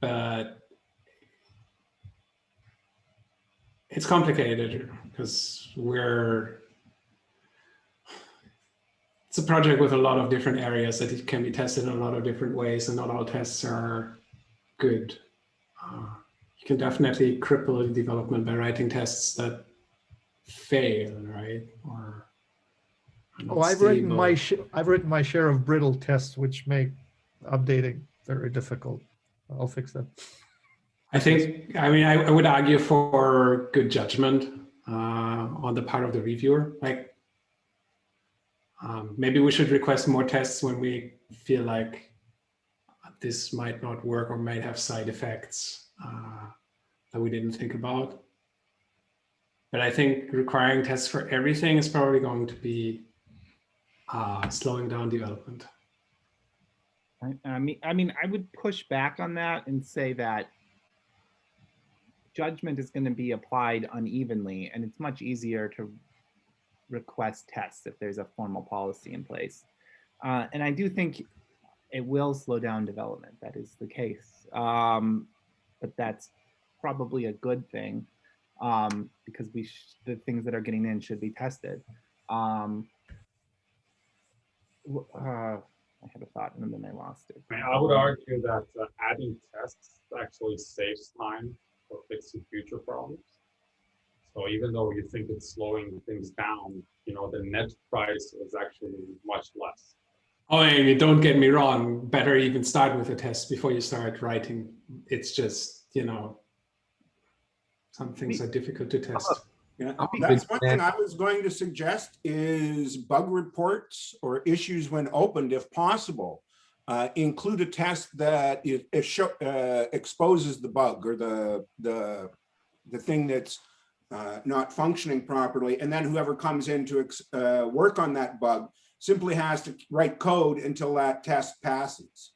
but it's complicated because we're it's a project with a lot of different areas that it can be tested in a lot of different ways and not all tests are good. Uh, you can definitely cripple development by writing tests that fail, right? Or Oh, I've written my, sh- I've written my share of brittle tests, which make updating very difficult. I'll fix that. I think, I mean, I, I would argue for good judgment uh, on the part of the reviewer. Like, um, maybe we should request more tests when we feel like this might not work or might have side effects uh, that we didn't think about. But I think requiring tests for everything is probably going to be uh, slowing down development. I, I mean, I mean, I would push back on that and say that judgment is going to be applied unevenly, and it's much easier to request tests if there's a formal policy in place. Uh, and I do think it will slow down development. That is the case, um, but that's probably a good thing um, because we the things that are getting in should be tested. Um, uh, I had a thought and then I lost it. I mean, I would argue that uh, adding tests actually saves time for fixing future problems. So even though you think it's slowing things down, you know, the net price is actually much less. Oh, I mean, don't get me wrong. Better even start with a test before you start writing. It's just, you know, some things are difficult to test. Yeah, that's one thing. I was going to suggest is bug reports or issues when opened, if possible. Uh, include a test that it, it show, uh, exposes the bug or the, the, the thing that's uh, not functioning properly. And then whoever comes in to ex- uh, work on that bug simply has to write code until that test passes.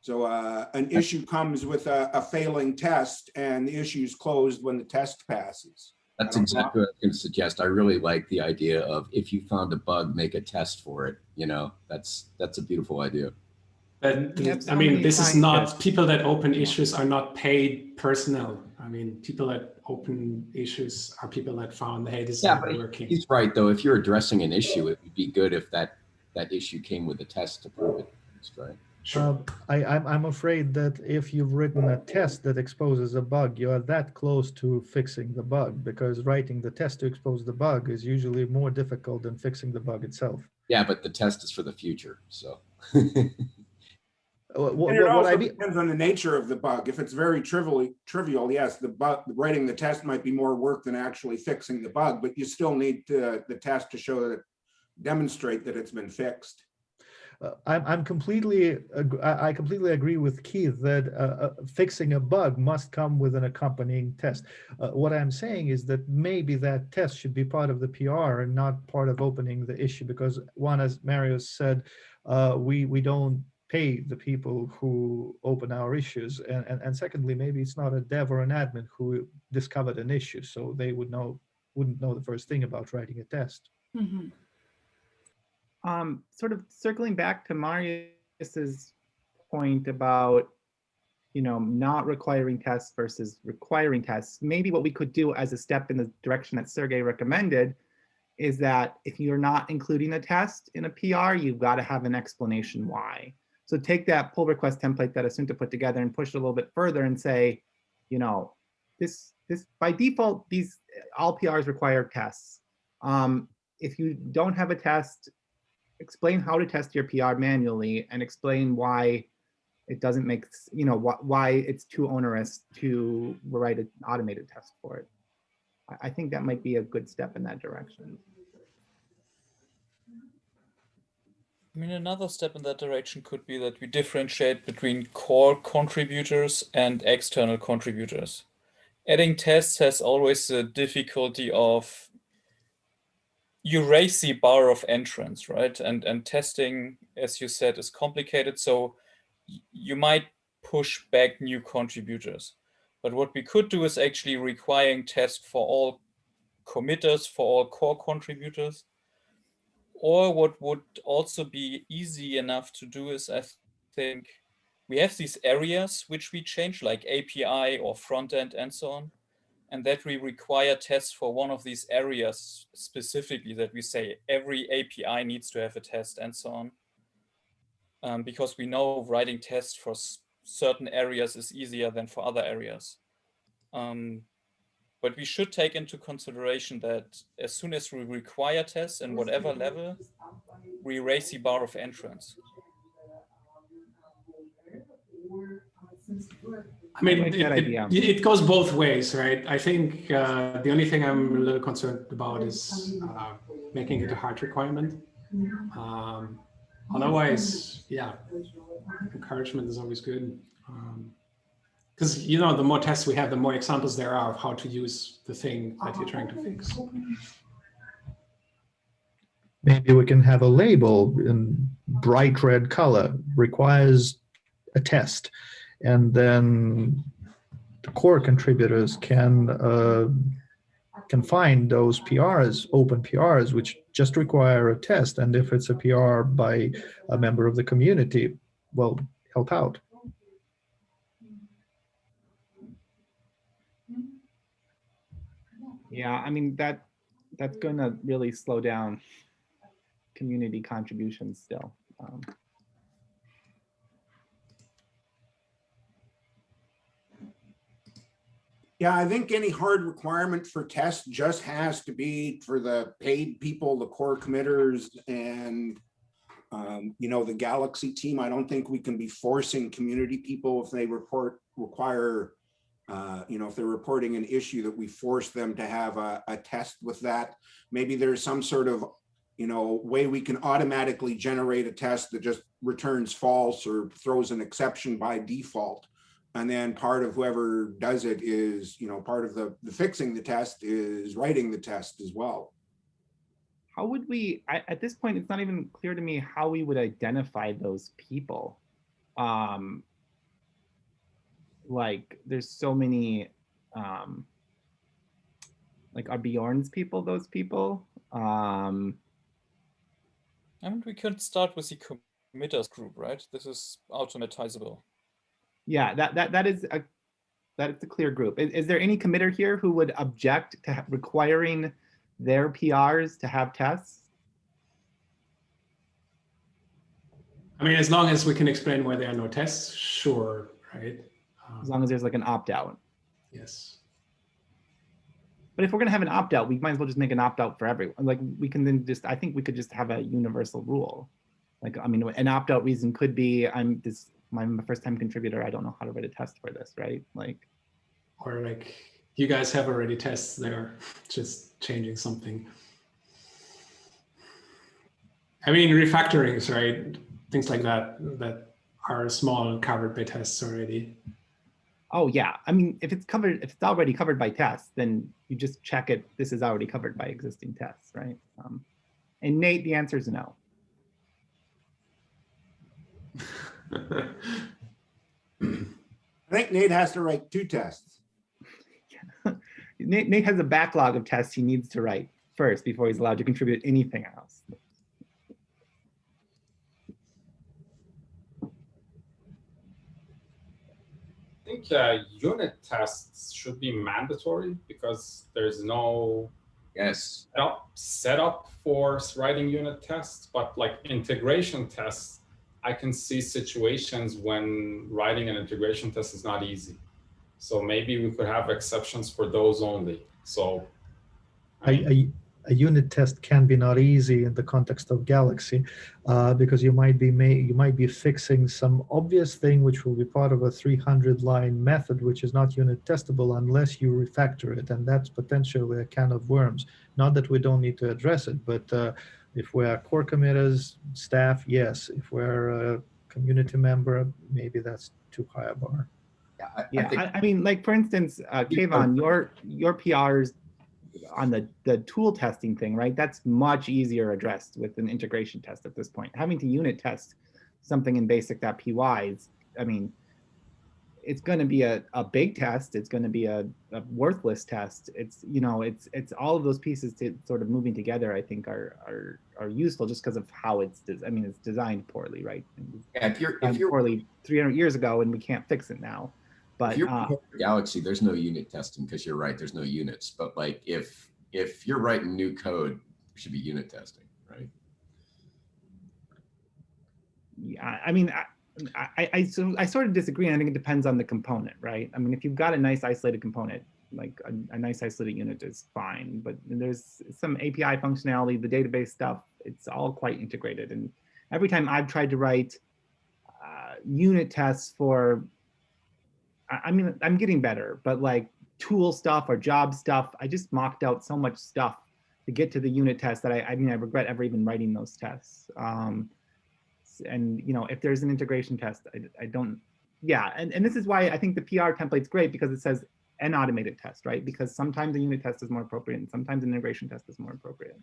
So uh, an issue comes with a, a failing test and the issue is closed when the test passes. That's I don't know. exactly what I was going to suggest. I really like the idea of if you found a bug, make a test for it. You know, that's that's a beautiful idea. But We I mean, this is not, scientists. people that open issues are not paid personnel. I mean, people that open issues are people that found, hey, this is Yeah, not but working. He's right, though. If you're addressing an issue, it would be good if that that issue came with a test to prove it. That's Right. Sure. Um, I, I'm, I'm afraid that if you've written a test that exposes a bug, you are that close to fixing the bug because writing the test to expose the bug is usually more difficult than fixing the bug itself. Yeah, but the test is for the future. So. Wha- wha- And it what I mean, depends on the nature of the bug. If it's very trivially trivial, yes, the bug, writing the test might be more work than actually fixing the bug, but you still need to, the test to show that, demonstrate that it's been fixed. Uh, I'm, I'm completely, I completely agree with Keith that uh, uh, fixing a bug must come with an accompanying test. Uh, What I'm saying is that maybe that test should be part of the PR and not part of opening the issue because one, as Mario said, uh, we, we don't pay the people who open our issues. And, and, and secondly, maybe it's not a dev or an admin who discovered an issue, so they would know, wouldn't know the first thing about writing a test. Mhm. Um, sort of circling back to Marius's point about, you know, not requiring tests versus requiring tests, maybe what we could do as a step in the direction that Sergey recommended is that if you're not including a test in a PR, you've got to have an explanation why. So take that pull request template that Assunta put together and push it a little bit further and say, you know, this, this by default, these all PRs require tests. Um, if you don't have a test, explain how to test your PR manually and explain why it doesn't make, you know, wh- why it's too onerous to write an automated test for it. I, I think that might be a good step in that direction. I mean, another step in that direction could be that we differentiate between core contributors and external contributors. Adding tests has always the difficulty of you raise the bar of entrance, right? And and testing, as you said, is complicated. So you might push back new contributors. But what we could do is actually requiring test for all committers, for all core contributors. Or what would also be easy enough to do is, I think, we have these areas which we change, like API or front end and so on and that we require tests for one of these areas specifically that we say every API needs to have a test and so on. Um, because we know writing tests for certain areas is easier than for other areas. Um, but we should take into consideration that as soon as we require tests in whatever level, we raise the bar of entrance. I mean, like it, that it- it goes both ways, right? I think uh, the only thing I'm a little concerned about is uh, making it a hard requirement. Um, otherwise, yeah, encouragement is always good. Because, you know, the more tests we have, the more examples there are of how to use the thing that you're trying to fix. Maybe we can have a label in bright red color, requires a test. And then the core contributors can uh, can find those PRs, open PRs, which just require a test. And if it's a PR by a member of the community, well, help out. Yeah, I mean, that, that's gonna really slow down community contributions still. Um, Yeah, I think any hard requirement for tests just has to be for the paid people, the core committers and um, you know, the Galaxy team. I don't think we can be forcing community people if they report, require, uh, you know, if they're reporting an issue that we force them to have a, a test with that. Maybe there's some sort of, you know, way we can automatically generate a test that just returns false or throws an exception by default. And then part of whoever does it is, you know, part of the, the fixing the test is writing the test as well. How would we, I, at this point, it's not even clear to me how we would identify those people. Um, like, there's so many, um, like, are Bjorn's people those people? Um, I mean, we could start with the committers group, right? This is automatizable. Yeah, that, that, that is a, that is a clear group. Is, is there any committer here who would object to requiring their PRs to have tests? I mean, as long as we can explain why there are no tests, sure, right? Um, As long as there's like an opt-out. yes. But if we're gonna have an opt-out, we might as well just make an opt-out for everyone. Like, we can then just, I think we could just have a universal rule. Like, I mean, an opt-out reason could be, I'm this, I'm a first-time contributor, I don't know how to write a test for this, right? Like, Or like, you guys have already tests there, just changing something. I mean, refactorings, right? Things like that, that are small covered by tests already. oh yeah, I mean, if it's covered, if it's already covered by tests, then you just check it, this is already covered by existing tests, right? Um, And Nate, the answer is no. I think Nate has to write two tests. Nate, Nate has a backlog of tests he needs to write first before he's allowed to contribute anything else. I think uh, unit tests should be mandatory because there's no Yes. setup, setup for writing unit tests, but like integration tests, I can see situations when writing an integration test is not easy. So maybe we could have exceptions for those only. So a, unit test can be not easy in the context of Galaxy uh, because you might be ma- you might be fixing some obvious thing which will be part of a 300 line method which is not unit testable unless you refactor it and that's potentially a can of worms not that we don't need to address it but uh, if we're core committers staff yes if we're a community member maybe that's too high a bar Yeah, I, I Yeah, think I, I mean, like for instance, uh, Kayvon, your your PRs on the, the tool testing thing, right? That's much easier addressed with an integration test at this point. Having to unit test something in basic.py is, I mean, it's going to be a, a big test. It's going to be a, a worthless test. It's, you know, it's, it's all of those pieces to sort of moving together, I think are, are, are useful just because of how it's, des- I mean, it's designed poorly, right? Yeah, if you're if you're poorly 300 years ago and we can't fix it now. But, if you're uh, Galaxy, there's no unit testing because you're right. There's no units. But like if if you're writing new code, should be unit testing, right? Yeah, I mean, I, I, I, so I sort of disagree. I think it depends on the component, right? I mean, if you've got a nice isolated component, like a, a nice isolated unit is fine, but there's some API functionality, the database stuff, it's all quite integrated. And every time I've tried to write uh, unit tests for, I, I mean, I'm getting better, but like tool stuff or job stuff, I just mocked out so much stuff to get to the unit test that I, I mean, I regret ever even writing those tests. Um, and you know if there's an integration test I, I don't yeah and, and this is why i think the pr template's great because it says an automated test right because sometimes a unit test is more appropriate and sometimes an integration test is more appropriate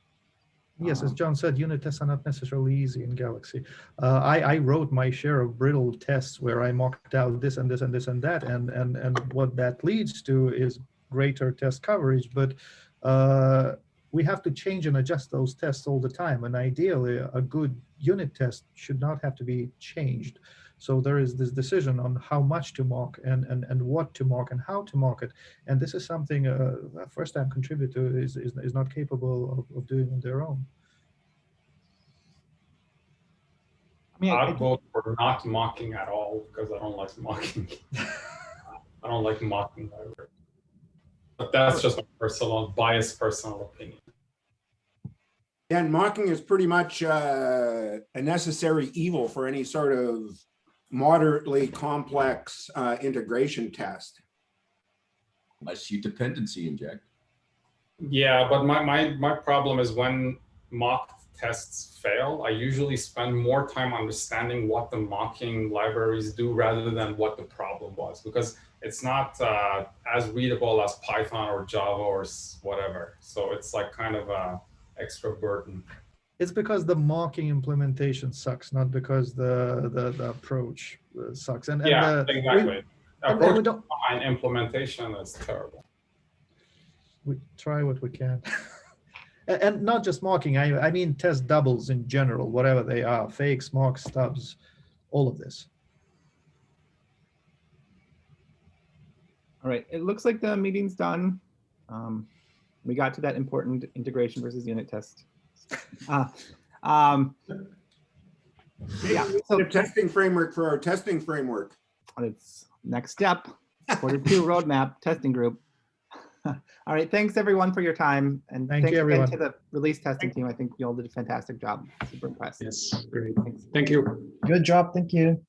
Yes, as Um, John said, unit tests are not necessarily easy in Galaxy. Uh, I, I wrote my share of brittle tests where I mocked out this and this and this and that, and and and what that leads to is greater test coverage. But uh, we have to change and adjust those tests all the time, and ideally, a good unit test should not have to be changed. So there is this decision on how much to mock and and and what to mock and how to mock it. And this is something uh, a first-time contributor is, is is not capable of, of doing on their own. I mean, I- vote for not mocking at all because I don't like mocking. I don't like mocking. But that's just a personal, biased personal opinion. And mocking is pretty much uh, a necessary evil for any sort of moderately complex uh, integration test. Unless you dependency inject. Yeah, but my, my, my problem is when mock tests fail, I usually spend more time understanding what the mocking libraries do rather than what the problem was, because it's not uh, as readable as Python or Java or whatever. So it's like kind of a extra burden. It's because the mocking implementation sucks, not because the the, the approach uh, sucks. And, and Yeah, we- exactly. we Approach don't- and implementation is terrible. we try what we can. and, and not just mocking, I, I mean test doubles in general, whatever they are, fakes, mocks, stubs, all of this. all right it looks like the meeting's done um, we got to that important integration versus unit test uh, um, yeah so The testing framework for our testing framework. it's next step quarter two roadmap testing group all right thanks everyone for your time and Thank you, thanks again everyone. to the release testing team i think you all did a fantastic job super impressed Yes, great. Thanks. Thank you. Good job. Thank you.